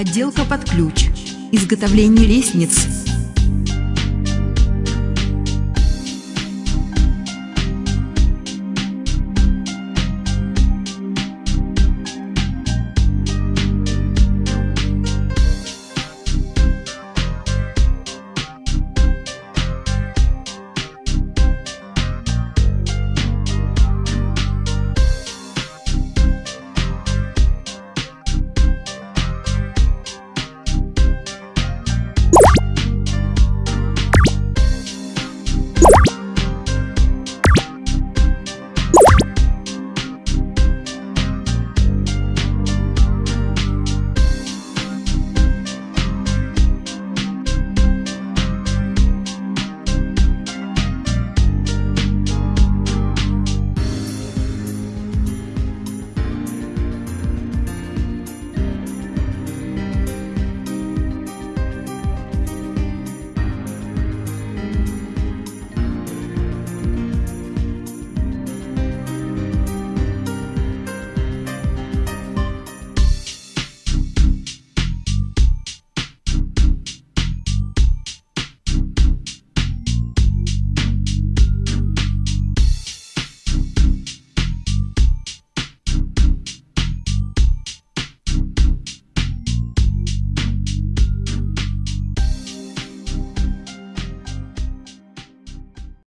Отделка под ключ. Изготовление лестниц.